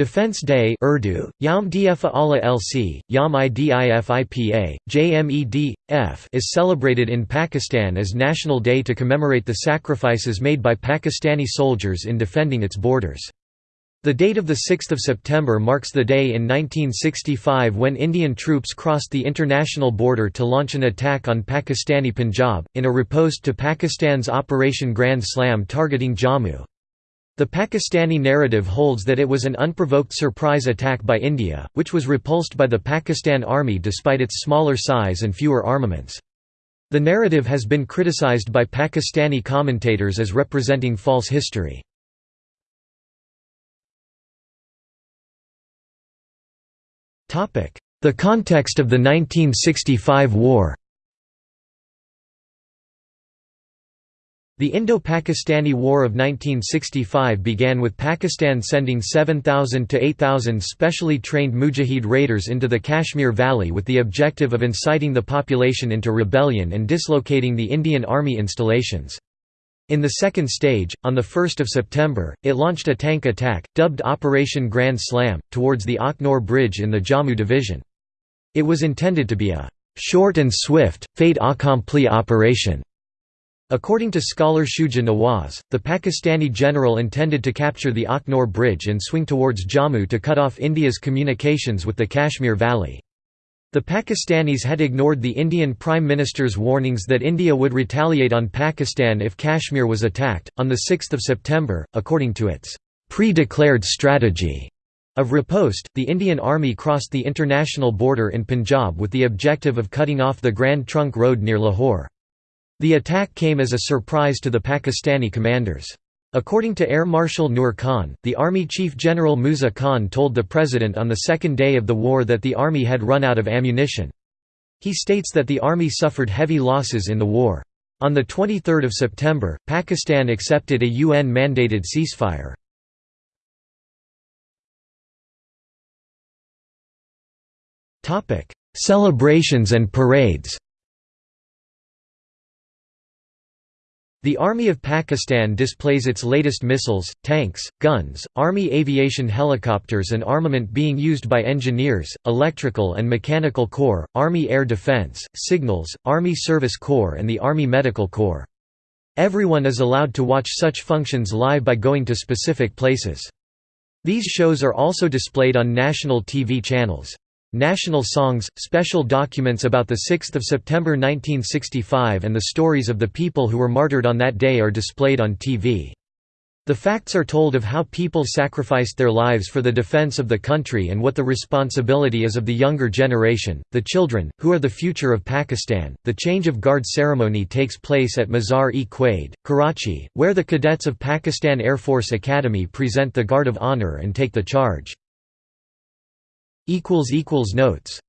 Defense Day Urdu, Allah LC, Yom Idifipa, is celebrated in Pakistan as National Day to commemorate the sacrifices made by Pakistani soldiers in defending its borders. The date of 6 September marks the day in 1965 when Indian troops crossed the international border to launch an attack on Pakistani Punjab, in a riposte to Pakistan's Operation Grand Slam targeting Jammu. The Pakistani narrative holds that it was an unprovoked surprise attack by India, which was repulsed by the Pakistan Army despite its smaller size and fewer armaments. The narrative has been criticized by Pakistani commentators as representing false history. The context of the 1965 war The Indo-Pakistani War of 1965 began with Pakistan sending 7,000 to 8,000 specially trained Mujahid raiders into the Kashmir Valley with the objective of inciting the population into rebellion and dislocating the Indian Army installations. In the second stage, on 1 September, it launched a tank attack, dubbed Operation Grand Slam, towards the Akhnor Bridge in the Jammu division. It was intended to be a «short and swift, fait accompli operation». According to scholar Shuja Nawaz, the Pakistani general intended to capture the Akhnor Bridge and swing towards Jammu to cut off India's communications with the Kashmir Valley. The Pakistanis had ignored the Indian Prime Minister's warnings that India would retaliate on Pakistan if Kashmir was attacked. On 6 September, according to its pre declared strategy of riposte, the Indian Army crossed the international border in Punjab with the objective of cutting off the Grand Trunk Road near Lahore. The attack came as a surprise to the Pakistani commanders. According to Air Marshal Nur Khan, the Army Chief General Musa Khan told the President on the second day of the war that the Army had run out of ammunition. He states that the Army suffered heavy losses in the war. On 23 September, Pakistan accepted a UN-mandated ceasefire. Celebrations and parades The Army of Pakistan displays its latest missiles, tanks, guns, Army aviation helicopters and armament being used by engineers, electrical and mechanical corps, Army Air Defense, Signals, Army Service Corps and the Army Medical Corps. Everyone is allowed to watch such functions live by going to specific places. These shows are also displayed on national TV channels. National songs, special documents about 6 September 1965 and the stories of the people who were martyred on that day are displayed on TV. The facts are told of how people sacrificed their lives for the defense of the country and what the responsibility is of the younger generation, the children, who are the future of Pakistan. The change of guard ceremony takes place at Mazar-e-Quaid, Karachi, where the cadets of Pakistan Air Force Academy present the Guard of Honor and take the charge. Notes